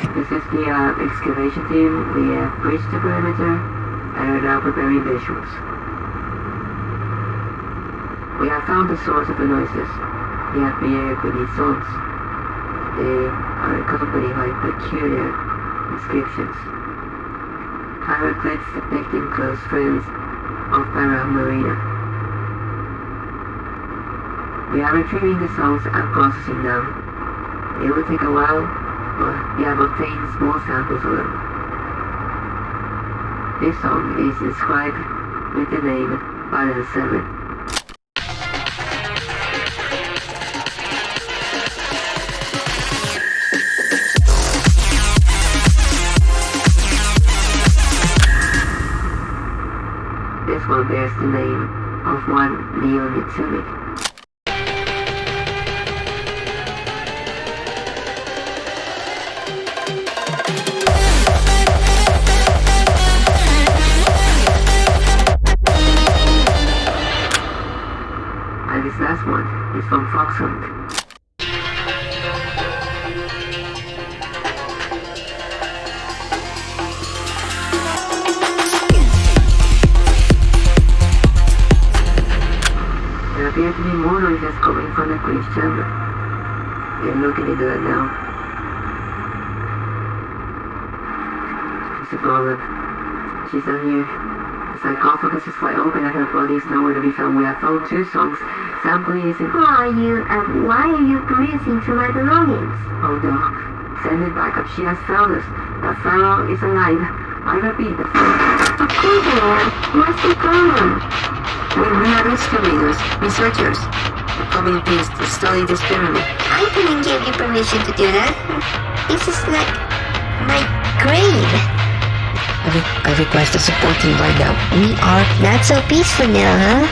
This is the uh, excavation team. We have breached the perimeter and are now preparing visuals. We have found the source of the noises. We have been heard with these songs. They are accompanied by peculiar inscriptions. Hieroglyphs depicting close friends of Pharaoh Marina. We are retrieving the songs and processing them. It will take a while, have obtained small samples of them. This song is inscribed with the name Balance 7. This one bears the name of one Leon Mitsumi. One is from Foxhunt. There appear to be more noises coming from the Queen's chamber. They're looking into it now. She's a goblin. She's down here. The sarcophagus is wide open and her body is nowhere to be found. We have found two songs. Sampling is in... Who are you and why are you perusing through my belongings? Oh no. Send it back up. She has found us. The Pharaoh is alive. I repeat, the Pharaoh... Of course I am. What's the problem? We, we are excavators, researchers. The communities to study this pyramid. I couldn't give you permission to do that. This is like my grave. I, re I request a support team right now. We are... Not so peaceful now, huh?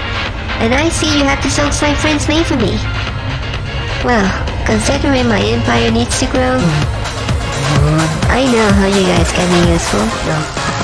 And I see you have the songs my friends made for me. Well, considering my empire needs to grow, mm. I know how you guys can be useful. No,